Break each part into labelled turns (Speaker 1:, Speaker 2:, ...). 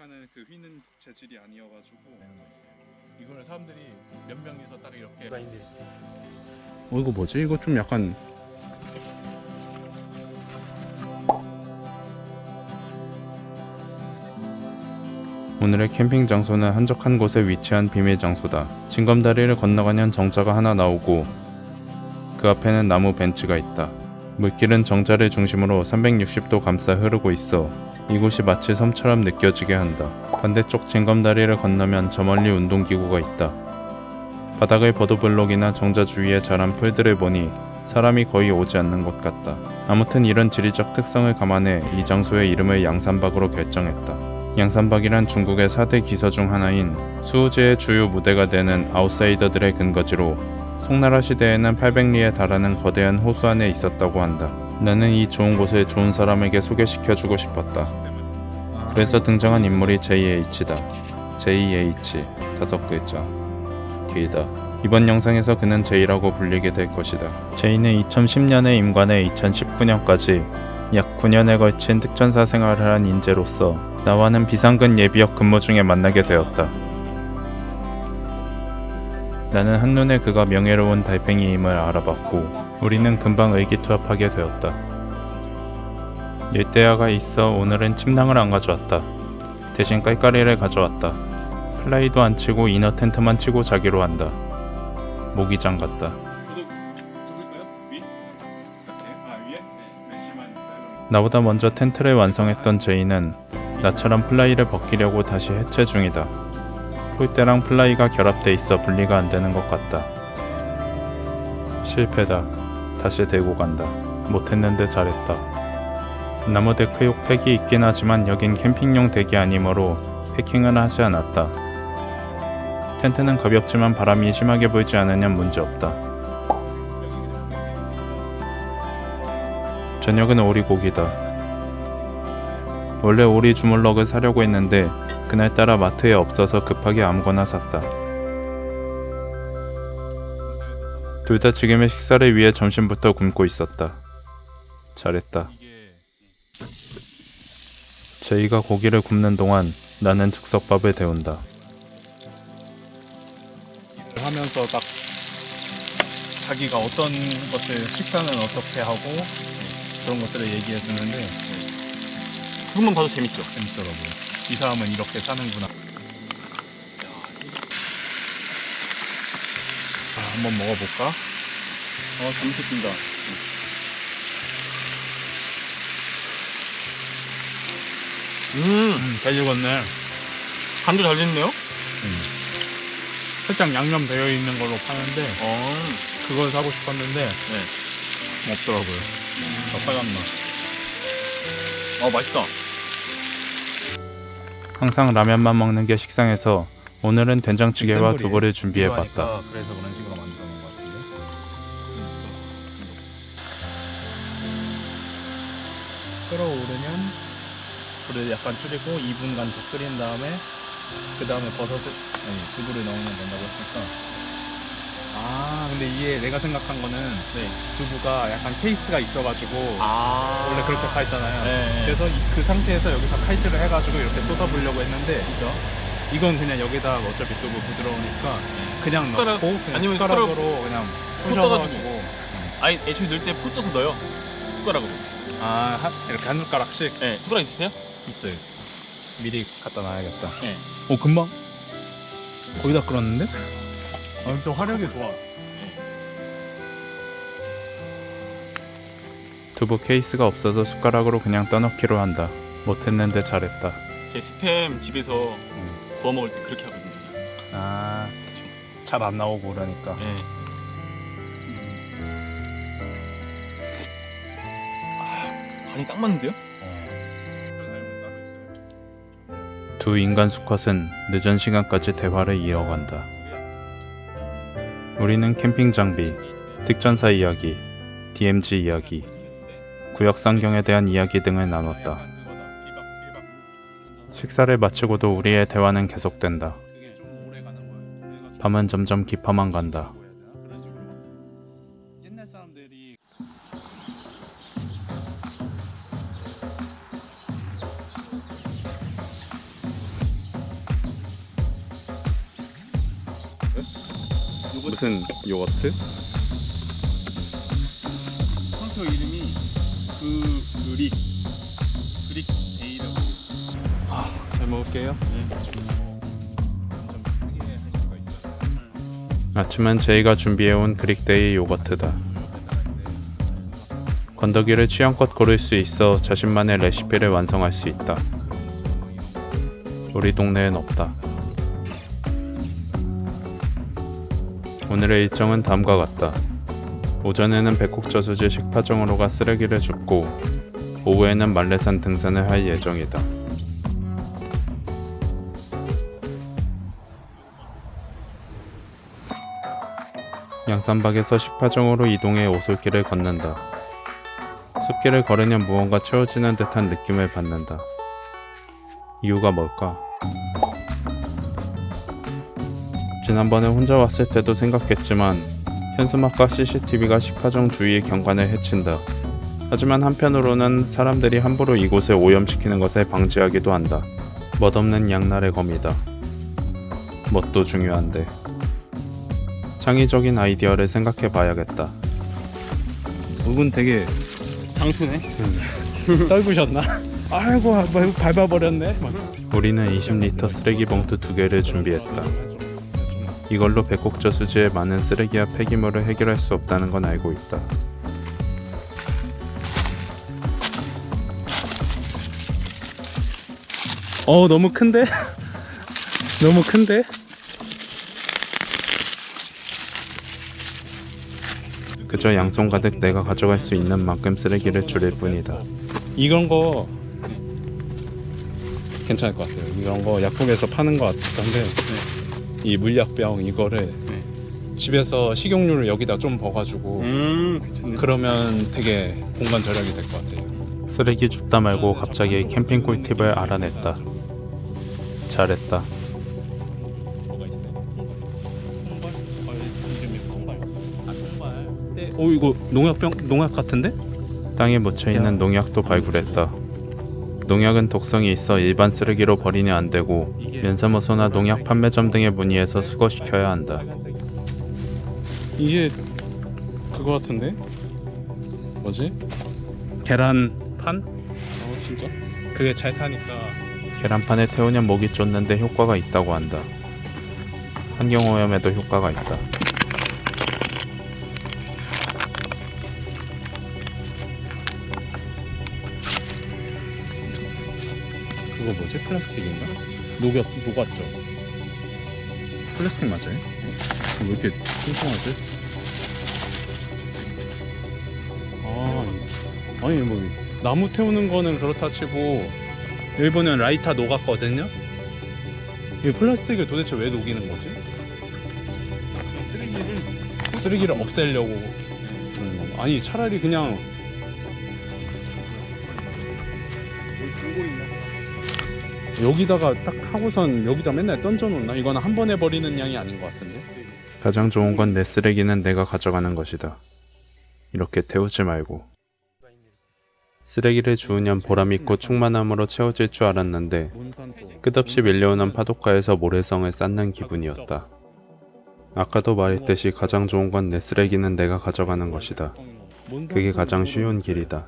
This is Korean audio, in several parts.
Speaker 1: 생각하는 그 휘는 재질이 아니어가지고
Speaker 2: 이거를 사람들이 몇 명이서 딱 이렇게
Speaker 1: 어 이거 뭐지? 이거 좀 약간 오늘의 캠핑 장소는 한적한 곳에 위치한 비밀 장소다. 징검다리를 건너가면 정자가 하나 나오고 그 앞에는 나무 벤치가 있다. 물길은 정자를 중심으로 360도 감싸 흐르고 있어 이곳이 마치 섬처럼 느껴지게 한다. 반대쪽 징검다리를 건너면 저 멀리 운동기구가 있다. 바닥의 버드블록이나 정자 주위에 자란 풀들을 보니 사람이 거의 오지 않는 것 같다. 아무튼 이런 지리적 특성을 감안해 이 장소의 이름을 양산박으로 결정했다. 양산박이란 중국의 4대 기서 중 하나인 수우즈의 주요 무대가 되는 아웃사이더들의 근거지로 송나라 시대에는 800리에 달하는 거대한 호수 안에 있었다고 한다. 나는 이 좋은 곳을 좋은 사람에게 소개시켜주고 싶었다. 그래서 등장한 인물이 JH다. JH 다섯 글자. 길다. 이번 영상에서 그는 J라고 불리게 될 것이다. J는 2010년에 임관해 2019년까지 약 9년에 걸친 특전사 생활을 한 인재로서 나와는 비상근 예비역 근무 중에 만나게 되었다. 나는 한눈에 그가 명예로운 달팽이임을 알아봤고 우리는 금방 의기투합하게 되었다. 열대야가 있어 오늘은 침낭을 안 가져왔다. 대신 깔깔이를 가져왔다. 플라이도 안 치고 inner 텐트만 치고 자기로 한다. 모기장 같다. 이렇게? 아? 네
Speaker 2: 나보다 먼저 텐트를 완성했던 제이는 나처럼 플라이를 벗기려고 다시 해체 중이다. 폴대랑 플라이가 결합돼 있어 분리가 안 되는 것 같다. 실패다. 다시 들고 간다. 못했는데 잘했다. 나무 데크용 팩이 있긴 하지만 여긴 캠핑용 덱이 아니므로 패킹을 하지 않았다. 텐트는 가볍지만 바람이 심하게 불지 않으면 문제없다. 저녁은 오리고기다. 원래 오리 주물럭을 사려고 했는데 그날따라 마트에 없어서 급하게 아무거나 샀다. 둘 다 지금의 식사를 위해 점심부터 굶고 있었다. 잘했다. 제이가 고기를 굽는 동안 나는 즉석밥을 데운다.
Speaker 1: 일을 하면서 딱 자기가 어떤 것을 식사는 어떻게 하고 그런 것들을 얘기해 주는데
Speaker 3: 그것만 봐도 재밌죠.
Speaker 1: 재밌더라고요. 이 사람은 이렇게 사는구나. 자, 한번 먹어볼까?
Speaker 3: 어, 잘 먹겠습니다. 음,
Speaker 1: 음, 잘 익었네.
Speaker 3: 간도 잘 됐네요.
Speaker 1: 살짝 양념 되어 있는 걸로 파는데
Speaker 3: 어,
Speaker 1: 그걸 사고 싶었는데
Speaker 3: 네.
Speaker 1: 없더라고요. 더 빨간 맛.
Speaker 3: 어, 맛있다.
Speaker 2: 항상 라면만 먹는 게 식상해서 오늘은 된장찌개와. 두부를 준비해봤다.
Speaker 1: 그래서 그런 식으로 만들어 놓은 것 같은데. 끓어오르면 불을 약간 줄이고 2분간 더 끓인 다음에 그 다음에 버섯을 아니 두부를 넣으면 된다고 했으니까 아 근데 이게 내가 생각한 거는
Speaker 3: 네.
Speaker 1: 두부가 약간 케이스가 있어가지고
Speaker 3: 아.
Speaker 1: 원래 그렇게 팔잖아요
Speaker 3: 네.
Speaker 1: 그래서 이- 그 상태에서 여기서 칼질을 해가지고 이렇게 쏟아부려고 했는데
Speaker 3: 진짜?
Speaker 1: 이건 그냥 여기다 어차피 두부 부드러우니까 그냥
Speaker 3: 숟가락,
Speaker 1: 넣고 그냥
Speaker 3: 아니면
Speaker 1: 숟가락으로 그냥
Speaker 3: 푹 떠가지고.
Speaker 1: 부셔가지고
Speaker 3: 아니, 애초에 넣을 때푹 떠서 넣어요. 숟가락으로.
Speaker 1: 아 한- 이렇게 한 숟가락씩
Speaker 3: 네, 숟가락 있으세요?
Speaker 1: 있어요 미리 갖다 놔야겠다
Speaker 3: 네.
Speaker 1: 오 금방 거의 다 끓었는데? 아, 또 화력이 좋아
Speaker 2: 두부 케이스가 없어서 숟가락으로 그냥 떠넣기로 한다. 못했는데 잘했다.
Speaker 3: 제 스팸 집에서 구워 먹을 때 그렇게 하거든요.
Speaker 1: 아 잘 안 나오고 그러니까
Speaker 3: 네. 아, 간이 딱 맞는데요?
Speaker 2: 두 인간 수컷은 늦은 시간까지 대화를 이어간다. 우리는 캠핑 장비, 특전사 이야기, DMZ 이야기, 구역 상경에 대한 이야기 등을 나눴다. 식사를 마치고도 우리의 대화는 계속된다. 밤은 점점 깊어만 간다.
Speaker 1: 무슨 요거트?
Speaker 3: 컨터 이름이 그 그릭 그릭 데이라고.
Speaker 1: 잘 먹을게요. 아침은 제이가 준비해온 그릭데이 요거트다. 건더기를 취향껏 고를 수 있어 자신만의 레시피를 완성할 수 있다. 우리 동네엔 없다. 오늘의 일정은 다음과 같다. 오전에는 백곡저수지 식파정으로 가 쓰레기를 줍고 오후에는 말레산 등산을 할 예정이다. 양산박에서 식파정으로 이동해 오솔길을 걷는다. 숲길을 걸으면 무언가 채워지는 듯한 느낌을 받는다. 이유가 뭘까? 지난번에 혼자 왔을 때도 생각했지만 현수막과 CCTV가 식파정 주위의 경관을 해친다. 하지만 한편으로는 사람들이 함부로 이곳을 오염시키는 것을 방지하기도 한다. 멋없는 양날의 검이다. 멋도 중요한데. 창의적인 아이디어를 생각해 봐야겠다.
Speaker 2: 목은 되게
Speaker 3: 장수네.
Speaker 2: 떨구셨나? 아이고 아, 뭐, 밟아버렸네. 막.
Speaker 1: 우리는 20리터 쓰레기 봉투 두 개를 준비했다. 이걸로 백곡저 수지의 많은 쓰레기와 폐기물을 해결할 수 없다는 건 알고 있다.
Speaker 2: 어 너무 큰데? 너무 큰데?
Speaker 1: 그저 양손 가득 내가 가져갈 수 있는 만큼 쓰레기를 줄일 뿐이다.
Speaker 2: 이런 거 괜찮을 것 같아요. 이런 거 약국에서 파는 것 같은데 이 물약병 이거를 집에서 식용유를 여기다 좀 버가지고
Speaker 3: 음 괜찮네.
Speaker 2: 그러면 되게 공간 절약이 될 것 같아요.
Speaker 1: 쓰레기 줍다 말고 갑자기 캠핑 꿀팁을 알아냈다. 잘했다.
Speaker 2: 어 이거 농약병 농약 같은데?
Speaker 1: 땅에 묻혀 있는 농약도 발굴했다. 농약은 독성이 있어 일반 쓰레기로 버리면 안 되고 면사무소나 농약 판매점 등에 문의해서 수거시켜야 한다.
Speaker 2: 이게 그거 같은데? 뭐지? 계란판? 어 진짜? 그게 잘 타니까
Speaker 1: 계란판에 태우면 목이 쫓는데 효과가 있다고 한다. 환경오염에도 효과가 있다.
Speaker 2: 그거 뭐지? 플라스틱인가? 녹였, 녹았죠? 플라스틱 맞아요? 왜 이렇게 뚱뚱하지? 아, 아니 뭐 나무 태우는 거는 그렇다 치고 일본은 라이터 녹았거든요? 이 플라스틱을 도대체 왜 녹이는 거지?
Speaker 3: 쓰레기를
Speaker 2: 쓰레기를 없애려고 건가? 아니 차라리 그냥? 여기다가 딱 하고선 여기다 맨날 던져놓나? 이거는 한 번에 버리는 양이 아닌 것 같은데?
Speaker 1: 가장 좋은 건 내 쓰레기는 내가 가져가는 것이다. 이렇게 태우지 말고. 쓰레기를 주우면 보람있고 충만함으로 채워질 줄 알았는데 끝없이 밀려오는 파도가에서 모래성을 쌓는 기분이었다. 아까도 말했듯이 가장 좋은 건 내 쓰레기는 내가 가져가는 것이다. 그게 가장 쉬운 길이다.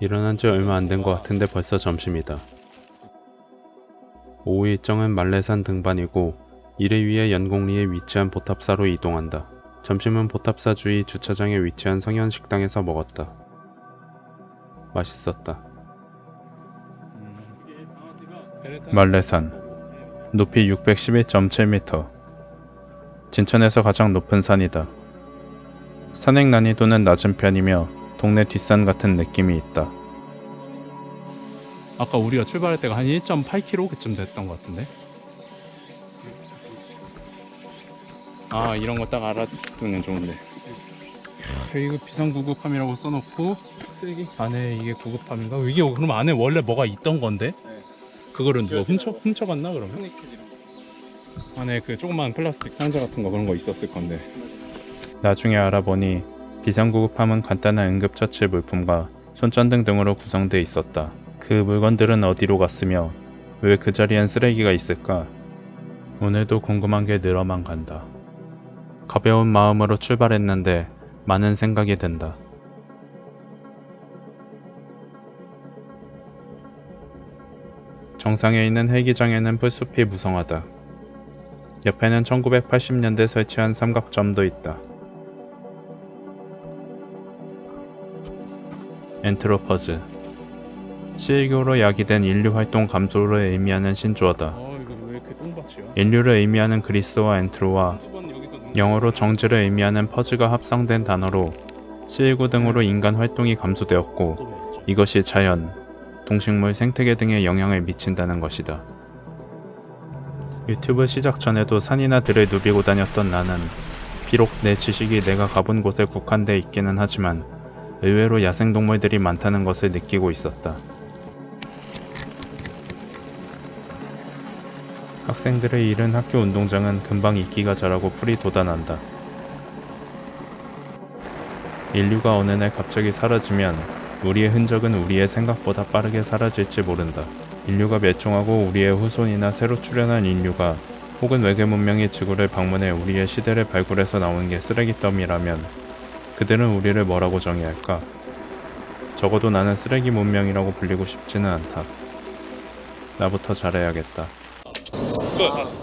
Speaker 1: 일어난 지 얼마 안 된 것 같은데 벌써 점심이다. 오후 일정은 말레산 등반이고 이를 위해 연곡리에 위치한 보탑사로 이동한다. 점심은 보탑사 주위 주차장에 위치한 성현 식당에서 먹었다. 맛있었다. 말레산 높이 611.7m 진천에서 가장 높은 산이다. 산행 난이도는 낮은 편이며 동네 뒷산 같은 느낌이 있다.
Speaker 2: 아까 우리가 출발할 때가 한 1.8km 그쯤 됐던 것 같은데? 아 이런 거 딱 알아두면 좋은데 이거 비상구급함이라고 써놓고 쓰레기 안에 이게 구급함인가? 이게 그럼 안에 원래 뭐가 있던 건데? 그거를 누가 훔쳐, 훔쳐갔나 그러면? 안에 그 조그만 플라스틱 상자 같은 거 그런 거 있었을 건데
Speaker 1: 나중에 알아보니 비상구급함은 간단한 응급처치 물품과 손전등 등으로 구성돼 있었다. 그 물건들은 어디로 갔으며 왜 그 자리엔 쓰레기가 있을까? 오늘도 궁금한 게 늘어만 간다. 가벼운 마음으로 출발했는데 많은 생각이 든다. 정상에 있는 헬기장에는 풀숲이 무성하다. 옆에는 1980년대 설치한 삼각점도 있다. 엔트로퍼즈 C1교로 야기된 인류 활동 감소를 의미하는 신조어다.
Speaker 2: 똥밭이야?
Speaker 1: 인류를 의미하는 그리스와 엔트로와 영어로 정지를 의미하는 퍼즈가 합성된 단어로 C19 등으로 인간 활동이 감소되었고? 이것이 자연, 동식물 생태계 등에 영향을 미친다는 것이다. 유튜브 시작 전에도 산이나 들을 누비고 다녔던 나는 비록 내 지식이 내가 가본 곳에 국한돼 있기는 하지만 의외로 야생동물들이 많다는 것을 느끼고 있었다. 학생들의 이른 학교 운동장은 금방 이끼가 자라고 풀이 돋아난다. 인류가 어느 날 갑자기 사라지면 우리의 흔적은 우리의 생각보다 빠르게 사라질지 모른다. 인류가 멸종하고 우리의 후손이나 새로 출현한 인류가 혹은 외계 문명이 지구를 방문해 우리의 시대를 발굴해서 나온 게 쓰레기 더미라면 그들은 우리를 뭐라고 정의할까? 적어도 나는 쓰레기 문명이라고 불리고 싶지는 않다. 나부터 잘해야겠다.
Speaker 2: 끝.